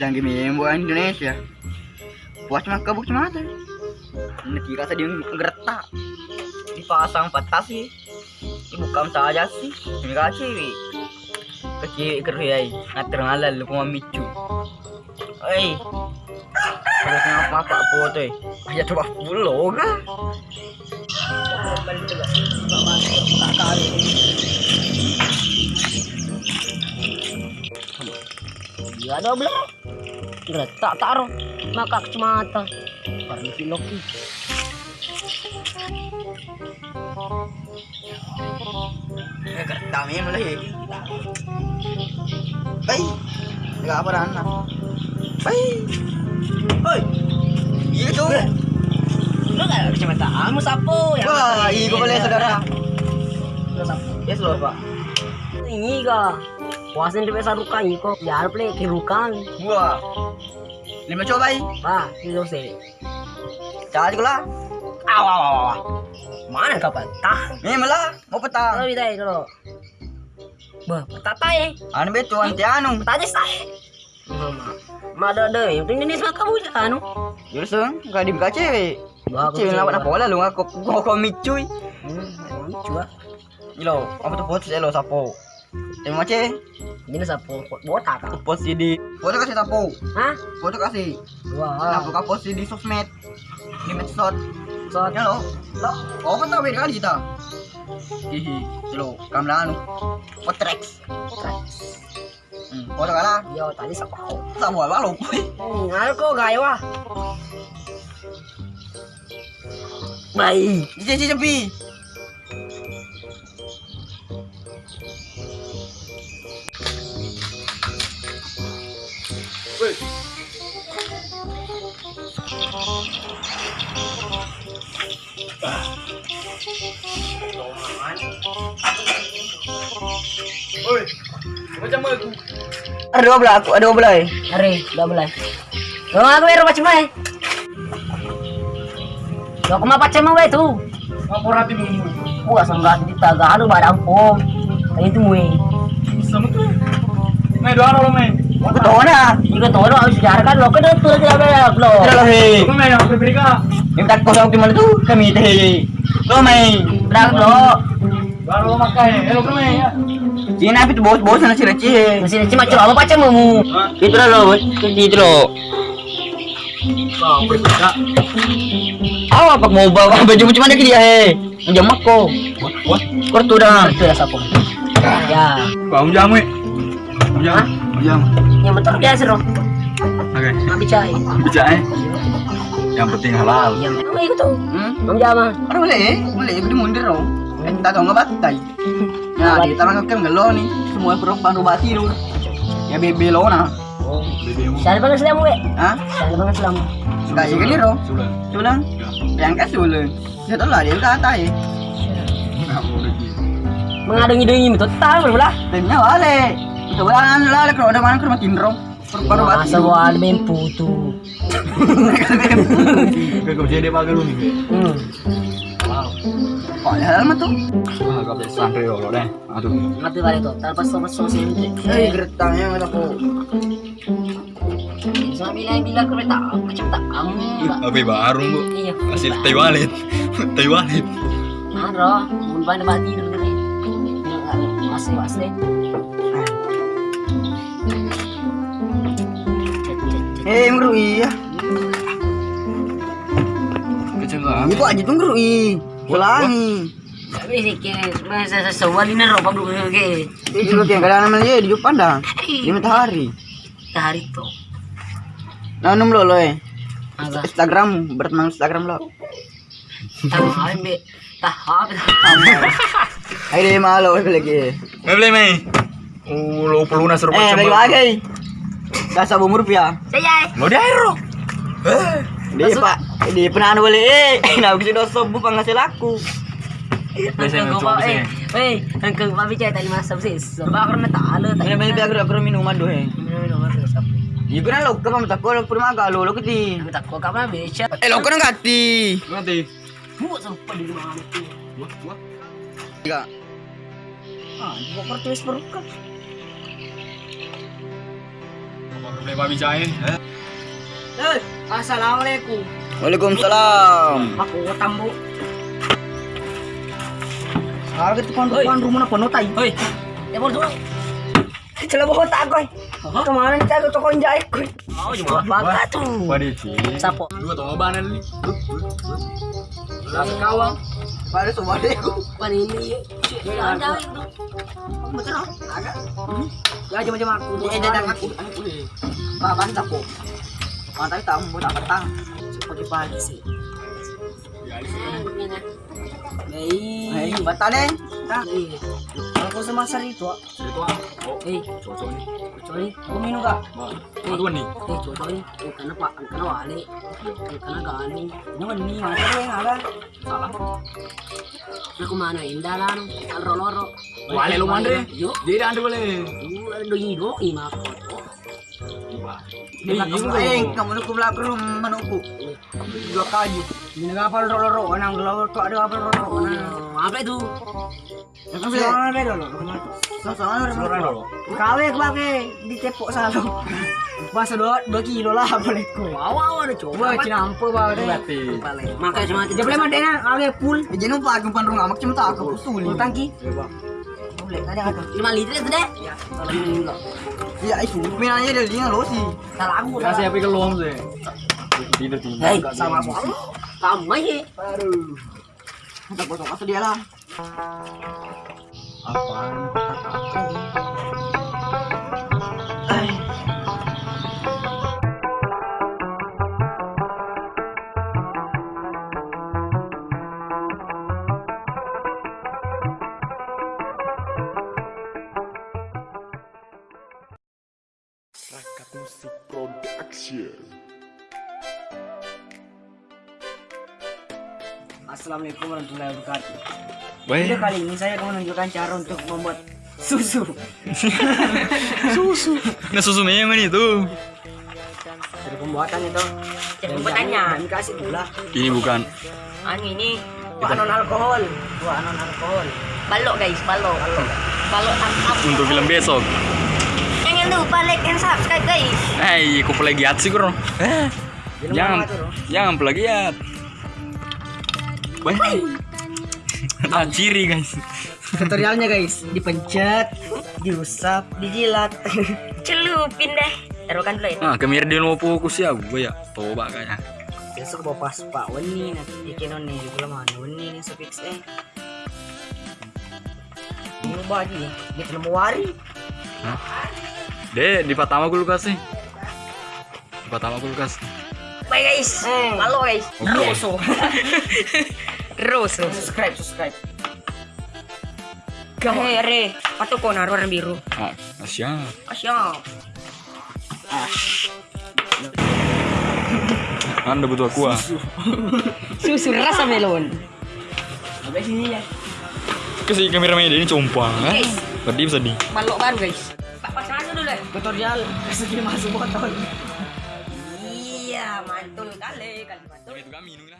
Jangan gini bukan Indonesia. Puas mah kabuk ada. Nanti rasa dia ngeretak. Dipasang patas sih. Bukan saja sih. Ini cewek. Kecil kerjai. Ngatur ngalal lu kuma micu. Hei. Terus ngapa apa po eh. Aja coba pulo ka. Ya ada belum? Retak taruh maka kacamata. Parang si Loki. Ya kertami mulai. Hei. Enggak apa anak. Hei. Hoi. Iya tuh. Lu gak kacamata kamu sapu ya. Wah, iya gue boleh saudara. Sapu. Yes lor pak. Ini ka. Puasin di pesa rukan kok. Ya play kirukan. Wah. Lima coba i. Ba, kilo se. Cari lah. Aw aw aw. aw. Mana kapan? Tah. Ini malah mau petang. bida dulu. Ba, patatay eh. Anu betul anti anu. Patatay say. Mama. Mada deh, yang penting ini sama kamu ya anu. Yusung, enggak dibuka cewek. Cewek lawan apa lah lu ngaku kok micuy. Hmm, coba. Ilo, apa tuh post lo sapo? Terima kasih. Ini sapu botak ka. Post di foto kasih sapo. Hah? Foto kasih. Wah. Buka post di sosmed. Di medsos. So, Ya lo. Lo, oh tahu beda kali kita. Hihi, lo, kamera anu. Potrex. Hmm, foto kalah. yo tadi sapu. Sama lo, boy. Hmm, ko gaya wa. Baik. Ije ije pi. Oi. Macam aku. Ada dua belah, aku ada dua belah. eh. Are, udah boleh. Lo aku ero macam Lo kuma macam mana itu? Ngapor hati mu. Gua sangat di taga anu barang pom. Kayak itu mui. Sama tu. Main dua lo main. Aku tahu na. Jika lo harus diarahkan lo ke depan tidak ada lo. Tidak he. Kau main apa beri ka? Yang tak kau tahu di mana tu? Kami teh. Kau main. Berang lo. Baru makai. Hello kau main ya. Cina itu bos-bos sana sih receh. Masih cuma coba apa macam mu? Itu lo, itu lo. Awak pak mau bawa baju macam mana ke dia he? Jam aku. Kau tu dah. Itu ya sapu. Ya. Bang jamu. Jam. Jam. Yang betul dia seru. Oke. Nggak bicara. Bicara eh. Yang penting halal. Yang itu itu tuh. Hmm? Mam jama. Ano boleh? Boleh, ikut mundur dong. Eh, tak tahu ngebatai. Nah, di tangan kau gelo nih. Semua perubahan rubati dulu. Ya bebe lo na. Sana bang Islam we. Hah? Sana bang Islam. Enggak sih kan ro. Sudah. Sulang. Yang kas sulang. Ya tahu lah dia udah kata ya. Enggak mau lagi. Mengadungi-dungi itu tahu belah. Timnya wale. Itu bulan lah kalau ada mana ke rumah kinrong. Perubahan rubati. Masa ada main putu. Kau jadi. Hmm. Halal mah tuh? Ah, kau bisa lo deh. Aduh. Ngerti kali itu. Tanpa sama sosial itu. Eh, geretangnya nggak tahu. Sama bilang-bilang kereta macam tak kamu. Tapi baru bu. Iya. Hasil teh walit. Teh walit. Ano, mun ba na ba tidur dulu. Masih masih. Eh, ngerui ya. Kecelakaan. Ibu aja tuh ngerui. Ulangi. Ini yang namanya di matahari. Tahari to. Nah, num lo lo eh. Instagram, berteman Instagram lo. Tama ay be. Tahap. Ayo deh malu lagi. Mau beli mai? Oh, lo perlu nasur Eh, lagi. Dasar bumur rupiah. Saya. Mau lo. Eh. Di pak, di penahan boleh. Eh, nah bisa dosa bu penghasil aku. Biasanya sih. eh. Eh, angkang tadi tadi. biar aku minuman doh eh. Iya kan lo kan lo lo lo kau kapan. Eh lo kan di rumah itu. Wah, wah. Tiga. Ah. Apa boleh babi? Eh? Eh, assalamualaikum. Waalaikumsalam. Aku tambu. Sekarang kita kan depan rumah apa notai. Hoi, ya mau dulu. Celah bawa tak koi. Ke mana nih aku toko jahit koi. Oh, cuma bakat tuh. Waduh. Sapo. Dua tong obanan nih. Rasa kawang. Pada semua deh. Pan ini. Ya ada itu. Betul? Ada. Ya macam-macam aku. Eh dadang aku. Pak bantah po. Pantai tamu Pagi-pagi sih. Eh, sama itu. Itu ah. Oh, Hei, cocok nih. coy, kau minum gak? Wah, tuan nih. Eh, coy, eh, karena pak, karena wale, eh, karena gani. Ini kan ini mana yang ada? Salah. Aku mana indah lah, loro loro. Wale lu mandre. Yuk, Jadi ada. Iya, Eh, kamu nuku belakang rumah nuku. Dua kayu. Ini nang loro tuh ada. Apa itu? Apa? Apa itu? Kawe di. Pas dua dua kilo lah boleh ku. Wow, wow, ada coba cinampo. Berarti. Makanya cuma kawe. Jangan lupa aku pan rumah mak cuma tak aku tangki. Boleh ada ada. 5 liter itu deh. Ya, kalau ini enggak. Ya itu pinanya dari dia lo sih. Salah aku. Kasih apa ke luang sih? Tidur tidur. Hei, sama aku. Kamu aja. Aduh. Kita potong kasih dia lah. Apaan? Rakat Musik Production. Assalamualaikum warahmatullahi wabarakatuh. Video kali ini saya akan menunjukkan cara untuk membuat susu. susu. Nah susu memang itu. Dari pembuatan itu. Cara pembuatannya. Dan kasih gula. Ini bukan. Anu ini Dua non alkohol. Dua non alkohol. balok guys, balok. Balok tangkap. Untuk film besok. Jangan lupa like and subscribe guys. Eh, kok plagiat sih bro? Eh, jangan, jangan plagiat. Baik. Nah, ciri guys. Tutorialnya guys, dipencet, diusap, dijilat. Celupin deh. Taruhkan dulu ya. Nah, kemir dia mau fokus ya, gue ya. Toba kayaknya. Besok bawa pas pak weni nanti bikin nih di bulan mana weni nih sepix eh. Ini nih, di film wari. Deh, di pertama kulkas sih. Di pertama kulkas. Bye guys. Eh. Balok guys. Oke. Roso. Roso. Subscribe, subscribe. Hei, re. Patok ko na warna biru. Ah, siap. Asyik. Anda butuh aqua. Susu rasa melon. Sampai sini ya. Kasi kameramen ini compang kan? Guys. Tadi bisa di. Balok baru guys. Tutorial kasih masuk botol. Iya, mantul kali, kali mantul. Itu kami minum lah.